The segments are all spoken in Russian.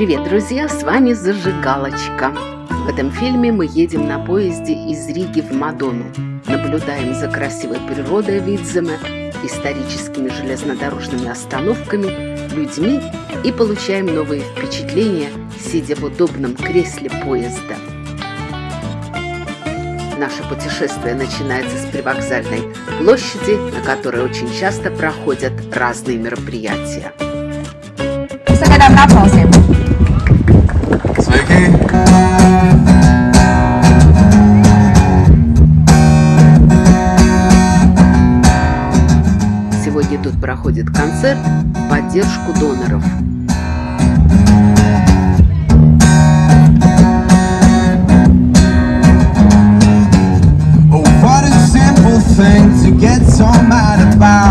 Привет, друзья! С вами Зажигалочка. В этом фильме мы едем на поезде из Риги в Мадону, наблюдаем за красивой природой Видземе, историческими железнодорожными остановками, людьми и получаем новые впечатления, сидя в удобном кресле поезда. Наше путешествие начинается с привокзальной площади, на которой очень часто проходят разные мероприятия. Sveiki! Сегодня тут проходит концерт в поддержку доноров. Oh, what a simple thing to get so mad about.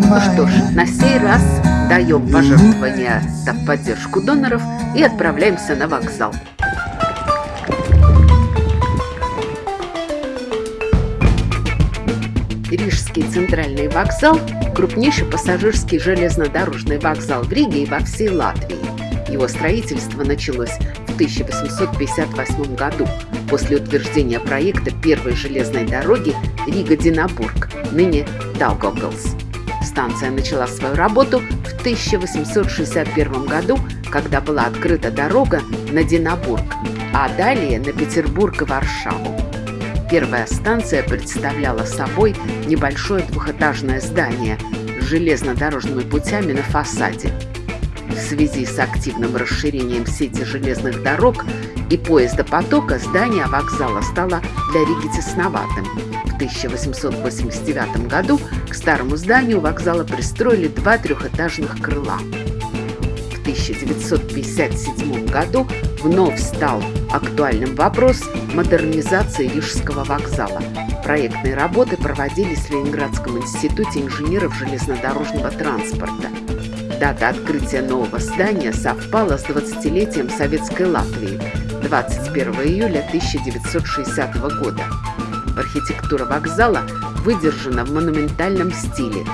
Ну что ж, на сей раз даем пожертвования в поддержку доноров и отправляемся на вокзал. Рижский центральный вокзал – крупнейший пассажирский железнодорожный вокзал в Риге и во всей Латвии. Его строительство началось в 1858 году после утверждения проекта первой железной дороги Рига-Динабург, ныне Даугавпилс. Станция начала свою работу в 1861 году, когда была открыта дорога на Динабург, а далее на Петербург и Варшаву. Первая станция представляла собой небольшое двухэтажное здание с железнодорожными путями на фасаде. В связи с активным расширением сети железных дорог и поездопотока здание вокзала стало для Риги тесноватым. В 1889 году к старому зданию вокзала пристроили два трехэтажных крыла. В 1957 году вновь стал актуальным вопрос модернизации Рижского вокзала. Проектные работы проводились в Ленинградском институте инженеров железнодорожного транспорта. Дата открытия нового здания совпала с 20-летием Советской Латвии – 21 июля 1960 года. Архитектура вокзала выдержана в монументальном стиле.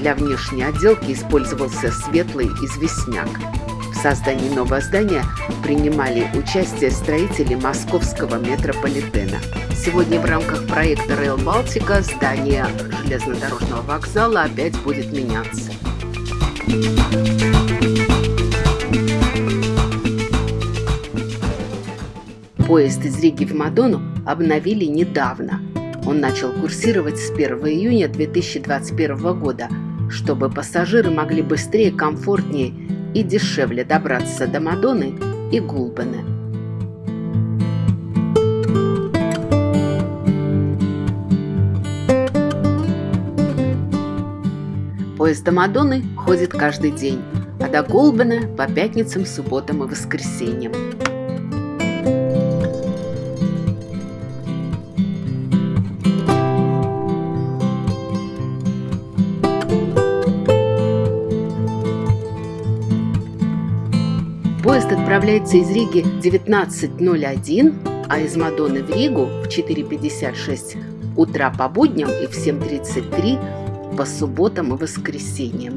Для внешней отделки использовался светлый известняк. В создании нового здания принимали участие строители московского метрополитена. Сегодня в рамках проекта Rail Балтика здание железнодорожного вокзала опять будет меняться. Поезд из Риги в Мадону обновили недавно. Он начал курсировать с 1 июня 2021 года, чтобы пассажиры могли быстрее, комфортнее и дешевле добраться до Мадоны и Гулбене. Поезд до Мадоны ходит каждый день, а до Гулбена по пятницам, субботам и воскресеньям. Отправляется из Риги в 19.01, а из Мадоны в Ригу в 4.56 утра по будням и в 7.33 по субботам и воскресеньям.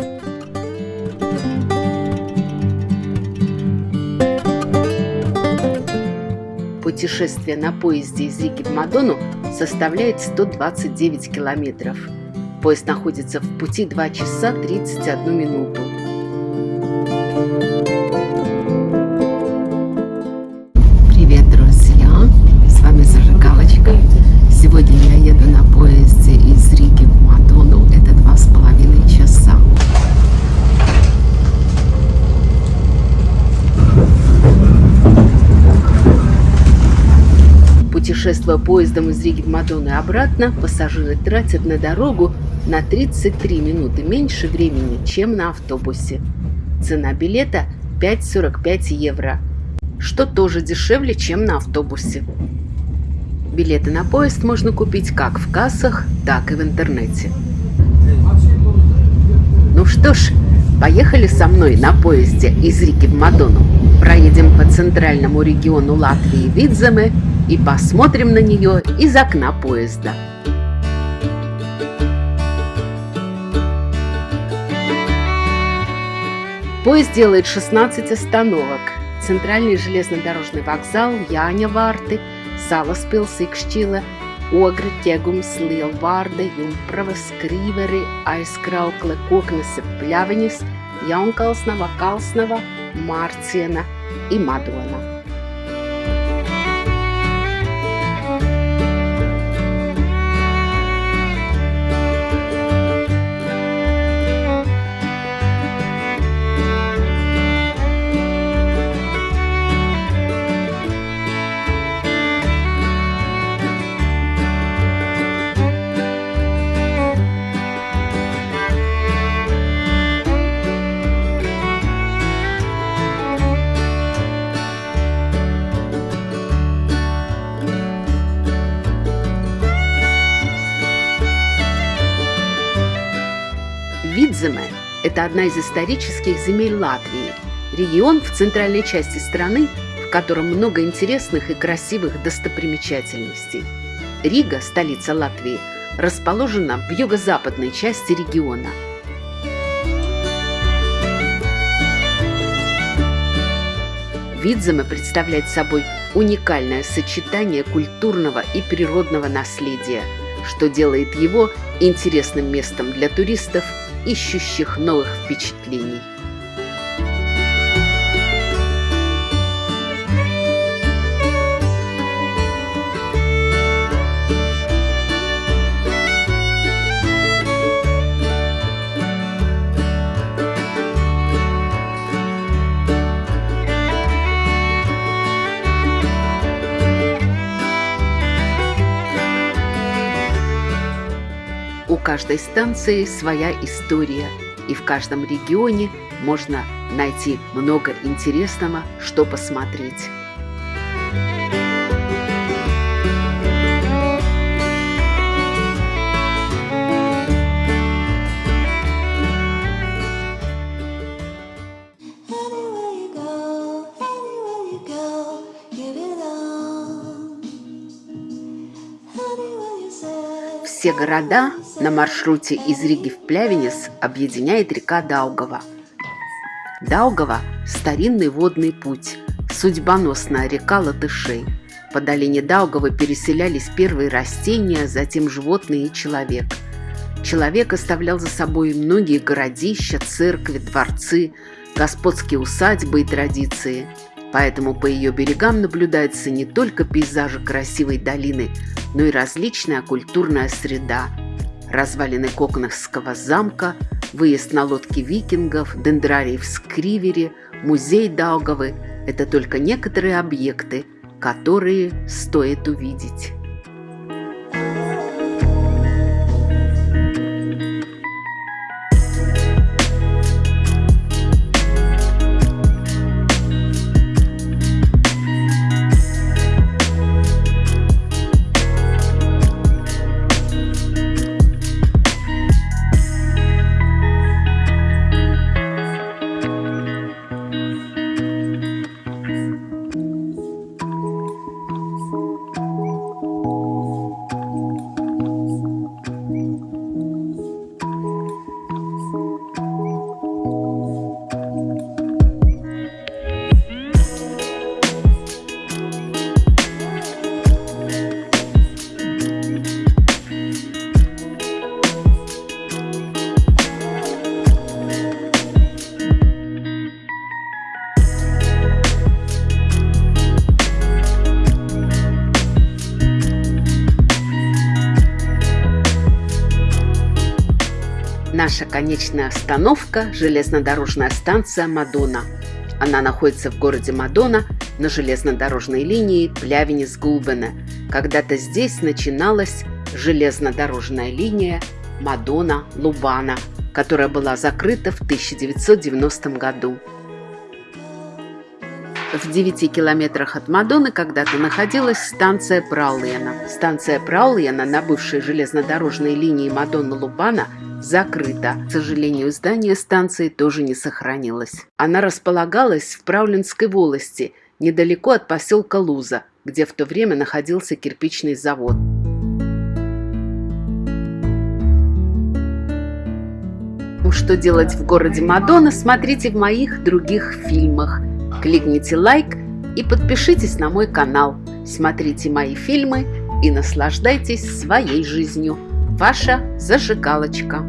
Путешествие на поезде из Риги в Мадону составляет 129 километров. Поезд находится в пути 2 часа 31 минуту. Путешествуя поездом из Риги в Мадону и обратно, пассажиры тратят на дорогу на 33 минуты меньше времени, чем на автобусе. Цена билета 5,45 евро, что тоже дешевле, чем на автобусе. Билеты на поезд можно купить как в кассах, так и в интернете. Ну что ж, Поехали со мной на поезде из Риги в Мадону. Проедем по центральному региону Латвии Видземе и посмотрим на нее из окна поезда. Поезд делает 16 остановок. Центральный железнодорожный вокзал Jāņavārti, Salaspils, Ikšķila, Ogre, Ķegums, Lielvārde, Jumprava, Skrīveri, Aizkraukle, Koknese, Pļaviņas, Jaunkalsnava, Kalsnava, Mārciena и Madona. Одна из исторических земель Латвии, регион в центральной части страны, в котором много интересных и красивых достопримечательностей. Рига, столица Латвии, расположена в юго-западной части региона. Видземе представляет собой уникальное сочетание культурного и природного наследия, что делает его интересным местом для туристов – ищущих новых впечатлений. Каждой станции своя история, и в каждом регионе можно найти много интересного, что посмотреть. Все города на маршруте из Риги в Плявенес объединяет река Даугава. Даугава – старинный водный путь, судьбоносная река латышей. По долине Даугавы переселялись первые растения, затем животные и человек. Человек оставлял за собой многие городища, церкви, дворцы, господские усадьбы и традиции – Поэтому по ее берегам наблюдается не только пейзажи красивой долины, но и различная культурная среда. Развалины Кокнахского замка, выезд на лодке викингов, дендрарий в Скривере, музей Даугавы – это только некоторые объекты, которые стоит увидеть. Наша конечная остановка – железнодорожная станция Мадона. Она находится в городе Мадона на железнодорожной линии Плявенец-Гулбене. Когда-то здесь начиналась железнодорожная линия Мадона-Лубана, которая была закрыта в 1990 году. В 9 километрах от Мадоны когда-то находилась станция Праулена. Станция Праулена на бывшей железнодорожной линии Мадона-Лубана закрыта. К сожалению, здание станции тоже не сохранилось. Она располагалась в Правлинской волости, недалеко от поселка Луза, где в то время находился кирпичный завод. Что делать в городе Мадонна, смотрите в моих других фильмах. Кликните лайк и подпишитесь на мой канал. Смотрите мои фильмы и наслаждайтесь своей жизнью. Ваша зажигалочка.